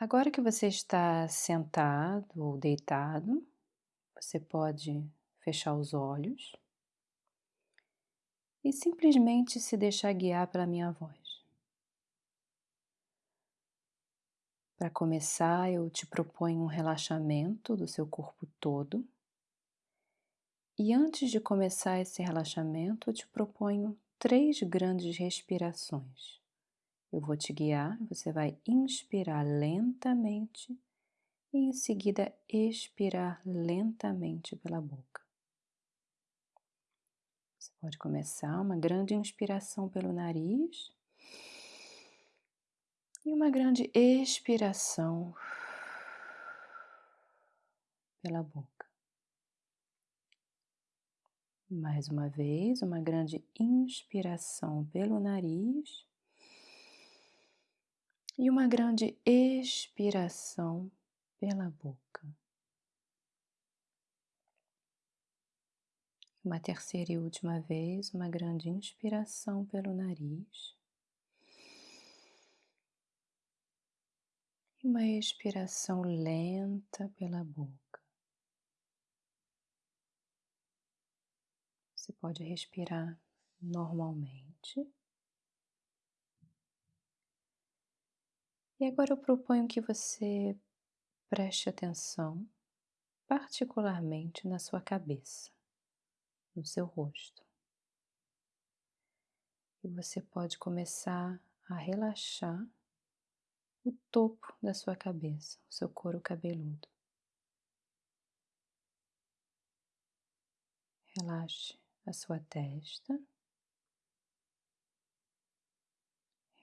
Agora que você está sentado ou deitado, você pode fechar os olhos e simplesmente se deixar guiar pela minha voz. Para começar, eu te proponho um relaxamento do seu corpo todo. E antes de começar esse relaxamento, eu te proponho três grandes respirações. Eu vou te guiar, você vai inspirar lentamente e em seguida expirar lentamente pela boca. Você pode começar uma grande inspiração pelo nariz e uma grande expiração pela boca. Mais uma vez, uma grande inspiração pelo nariz e uma grande expiração pela boca. Uma terceira e última vez, uma grande inspiração pelo nariz. E uma expiração lenta pela boca. Você pode respirar normalmente. E agora eu proponho que você preste atenção, particularmente na sua cabeça, no seu rosto. E você pode começar a relaxar o topo da sua cabeça, o seu couro cabeludo. Relaxe a sua testa.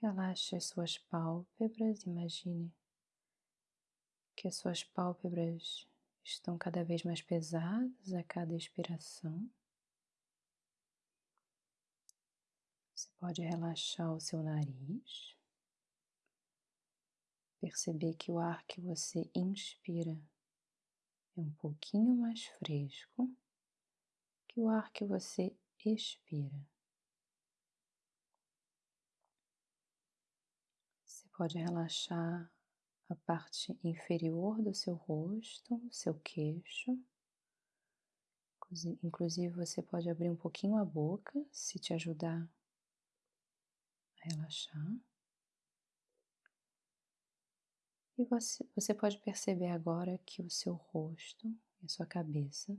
Relaxe as suas pálpebras, imagine que as suas pálpebras estão cada vez mais pesadas a cada expiração. Você pode relaxar o seu nariz, perceber que o ar que você inspira é um pouquinho mais fresco que o ar que você expira. Pode relaxar a parte inferior do seu rosto, seu queixo. Inclusive, você pode abrir um pouquinho a boca se te ajudar a relaxar. E você, você pode perceber agora que o seu rosto e a sua cabeça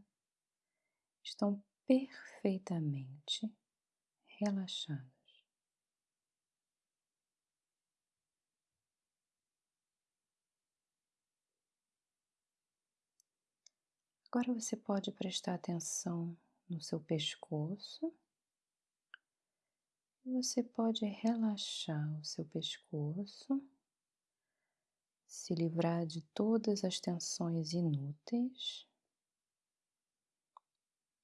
estão perfeitamente relaxados. Agora você pode prestar atenção no seu pescoço. Você pode relaxar o seu pescoço, se livrar de todas as tensões inúteis.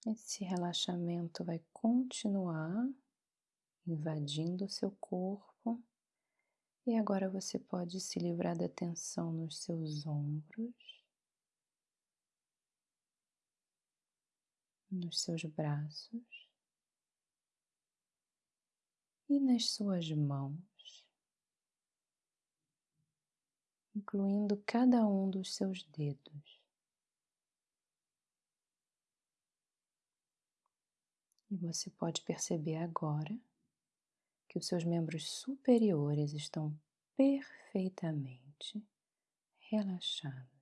Esse relaxamento vai continuar invadindo o seu corpo. E agora você pode se livrar da tensão nos seus ombros. Nos seus braços e nas suas mãos, incluindo cada um dos seus dedos. E você pode perceber agora que os seus membros superiores estão perfeitamente relaxados.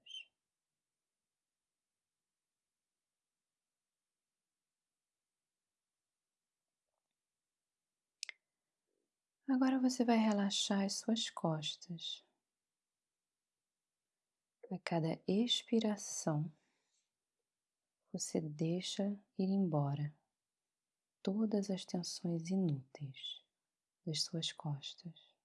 Agora você vai relaxar as suas costas. A cada expiração, você deixa ir embora todas as tensões inúteis das suas costas.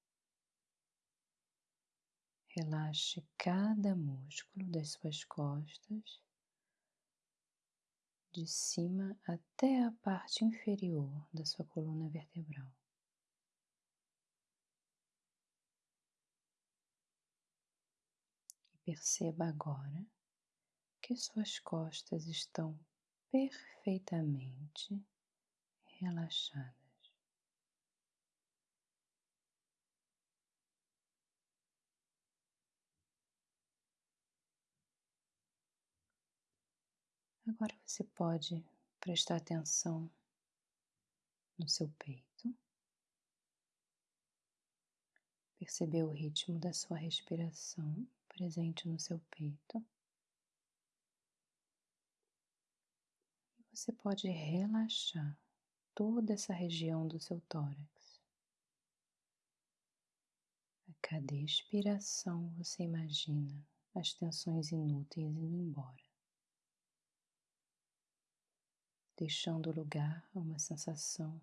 Relaxe cada músculo das suas costas, de cima até a parte inferior da sua coluna vertebral. Perceba agora que suas costas estão perfeitamente relaxadas. Agora você pode prestar atenção no seu peito, perceber o ritmo da sua respiração presente no seu peito. Você pode relaxar toda essa região do seu tórax. A cada expiração você imagina as tensões inúteis indo embora, deixando lugar a uma sensação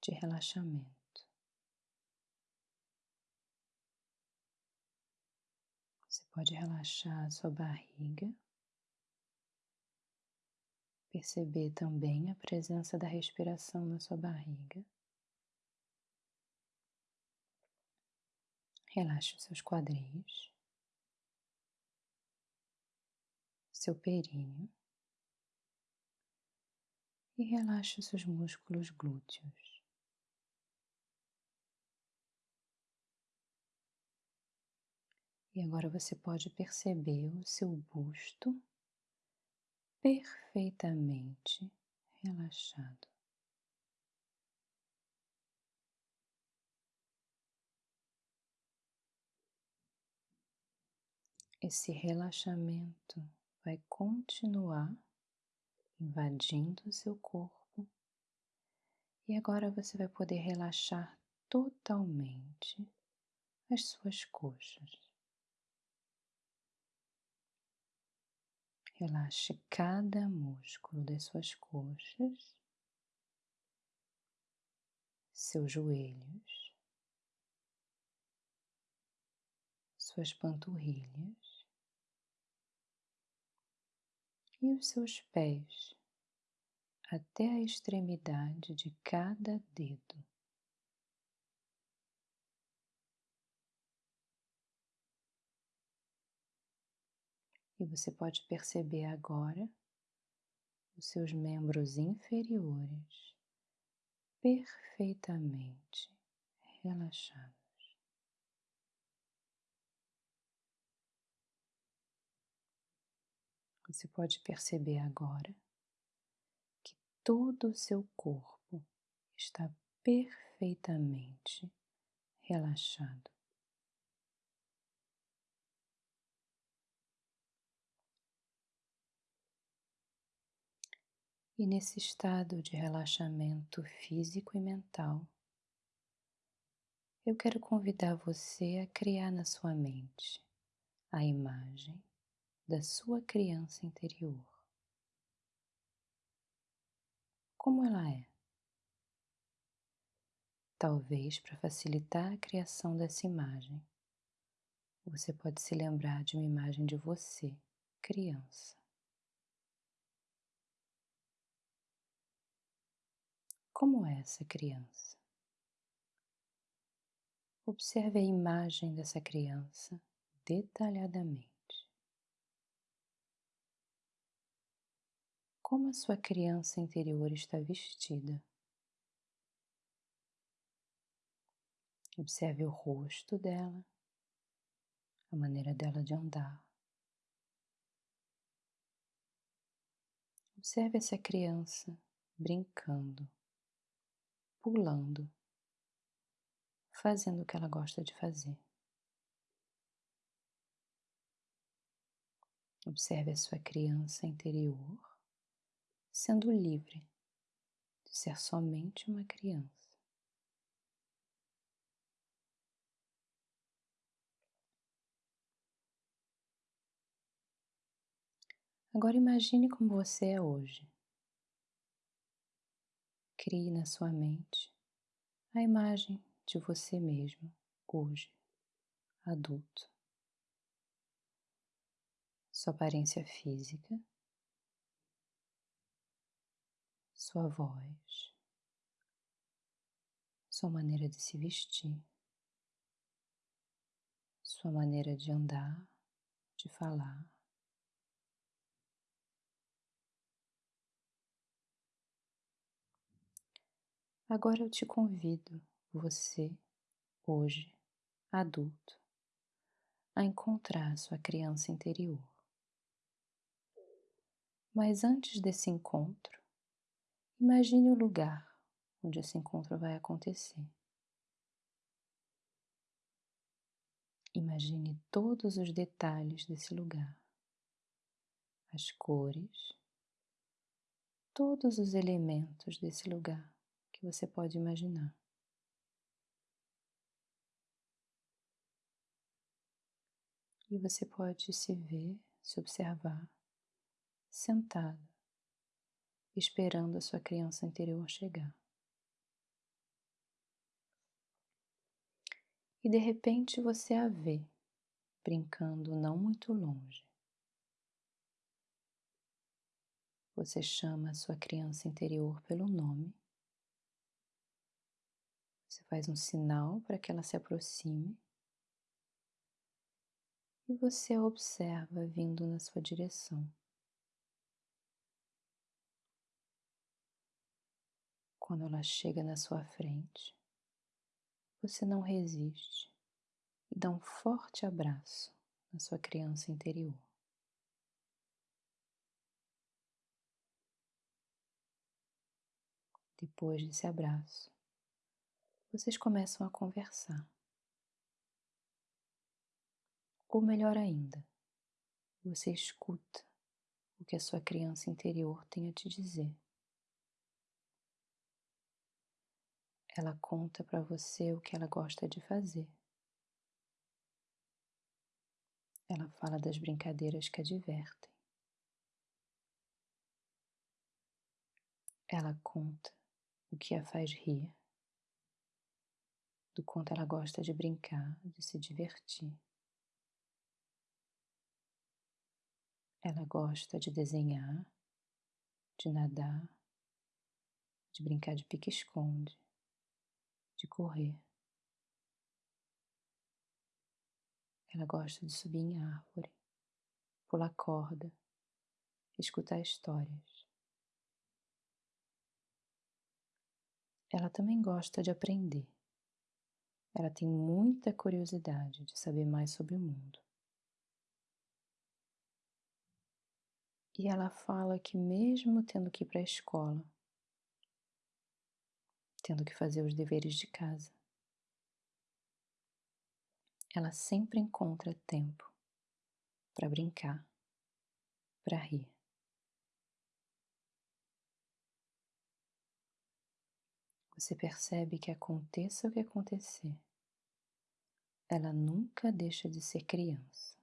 de relaxamento. Você pode relaxar sua barriga, perceber também a presença da respiração na sua barriga. Relaxe os seus quadris. seu períneo e relaxe os seus músculos glúteos. E agora você pode perceber o seu busto perfeitamente relaxado. Esse relaxamento vai continuar invadindo o seu corpo e agora você vai poder relaxar totalmente as suas coxas. Relaxe cada músculo das suas coxas, seus joelhos, suas panturrilhas e os seus pés até a extremidade de cada dedo. E você pode perceber agora os seus membros inferiores perfeitamente relaxados. Você pode perceber agora que todo o seu corpo está perfeitamente relaxado. E nesse estado de relaxamento físico e mental, eu quero convidar você a criar na sua mente a imagem da sua criança interior. Como ela é? Talvez para facilitar a criação dessa imagem, você pode se lembrar de uma imagem de você, criança. Como é essa criança? Observe a imagem dessa criança detalhadamente. como a sua criança interior está vestida. Observe o rosto dela, a maneira dela de andar. Observe essa criança brincando, pulando, fazendo o que ela gosta de fazer. Observe a sua criança interior sendo livre de ser somente uma criança. Agora imagine como você é hoje. Crie na sua mente a imagem de você mesmo hoje, adulto. Sua aparência física sua voz, sua maneira de se vestir, sua maneira de andar, de falar. Agora eu te convido, você, hoje, adulto, a encontrar sua criança interior. Mas antes desse encontro, imagine o lugar onde esse encontro vai acontecer. Imagine todos os detalhes desse lugar, as cores, todos os elementos desse lugar que você pode imaginar. E você pode se ver, se observar, sentado, esperando a sua criança interior chegar. E de repente você a vê brincando não muito longe. Você chama a sua criança interior pelo nome. Você faz um sinal para que ela se aproxime. E você a observa vindo na sua direção. Quando ela chega na sua frente, você não resiste e dá um forte abraço na sua criança interior. Depois desse abraço, vocês começam a conversar. Ou melhor ainda, você escuta o que a sua criança interior tem a te dizer. Ela conta para você o que ela gosta de fazer. Ela fala das brincadeiras que a divertem. Ela conta o que a faz rir, do quanto ela gosta de brincar, de se divertir. Ela gosta de desenhar, de nadar, de brincar de pique-esconde, de correr. Ela gosta de subir em árvore, pular corda, escutar histórias. Ela também gosta de aprender. Ela tem muita curiosidade de saber mais sobre o mundo. E ela fala que, mesmo tendo que ir para a escola, tendo que fazer os deveres de casa. Ela sempre encontra tempo para brincar, para rir. Você percebe que aconteça o que acontecer, ela nunca deixa de ser criança.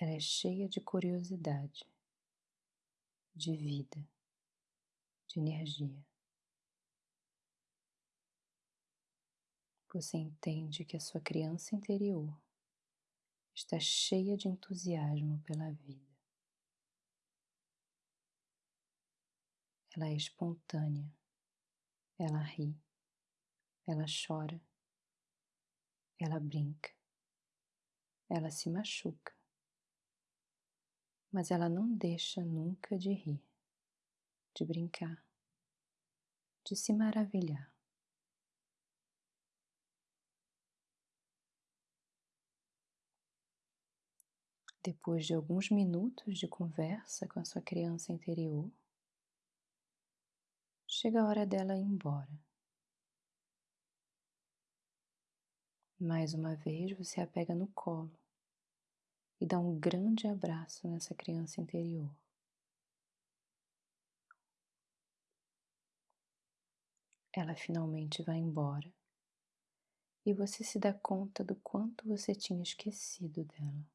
Ela é cheia de curiosidade, de vida de energia. Você entende que a sua criança interior está cheia de entusiasmo pela vida. Ela é espontânea, ela ri, ela chora, ela brinca, ela se machuca, mas ela não deixa nunca de rir de brincar, de se maravilhar. Depois de alguns minutos de conversa com a sua criança interior, chega a hora dela ir embora. Mais uma vez você a pega no colo e dá um grande abraço nessa criança interior. ela finalmente vai embora e você se dá conta do quanto você tinha esquecido dela.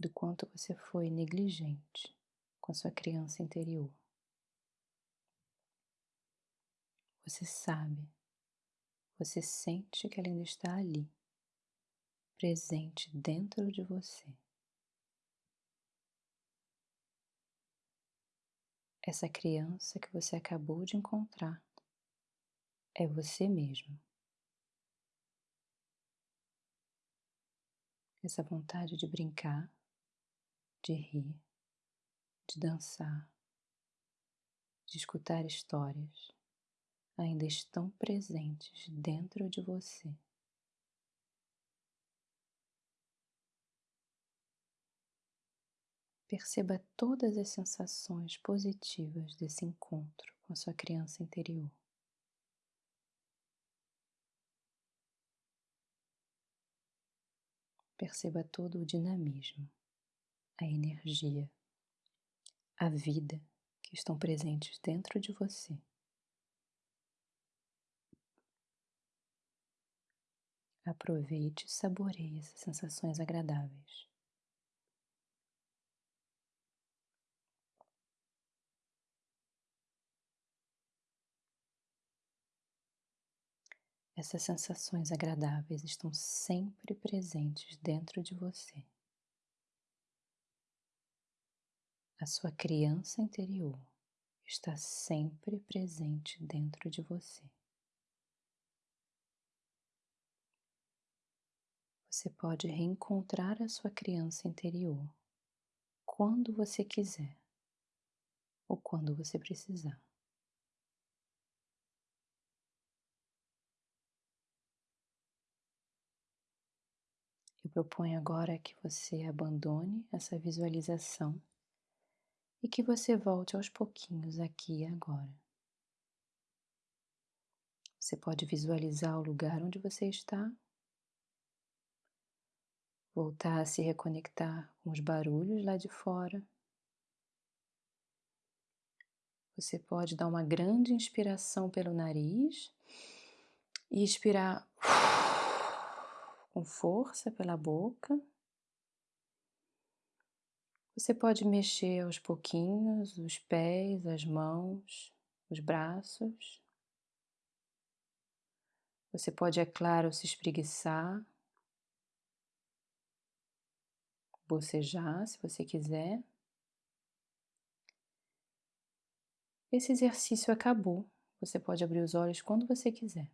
Do quanto você foi negligente com a sua criança interior. Você sabe, você sente que ela ainda está ali, presente dentro de você. Essa criança que você acabou de encontrar é você mesmo. Essa vontade de brincar, de rir, de dançar, de escutar histórias ainda estão presentes dentro de você. Perceba todas as sensações positivas desse encontro com sua criança interior. Perceba todo o dinamismo, a energia, a vida que estão presentes dentro de você. Aproveite e saboreie essas sensações agradáveis. Essas sensações agradáveis estão sempre presentes dentro de você. A sua criança interior está sempre presente dentro de você. Você pode reencontrar a sua criança interior quando você quiser ou quando você precisar. Eu proponho agora que você abandone essa visualização e que você volte aos pouquinhos aqui e agora. Você pode visualizar o lugar onde você está voltar a se reconectar com os barulhos lá de fora. Você pode dar uma grande inspiração pelo nariz e expirar com força pela boca. Você pode mexer aos pouquinhos os pés, as mãos, os braços. Você pode, é claro, se espreguiçar bocejar, se você quiser. Esse exercício acabou. Você pode abrir os olhos quando você quiser.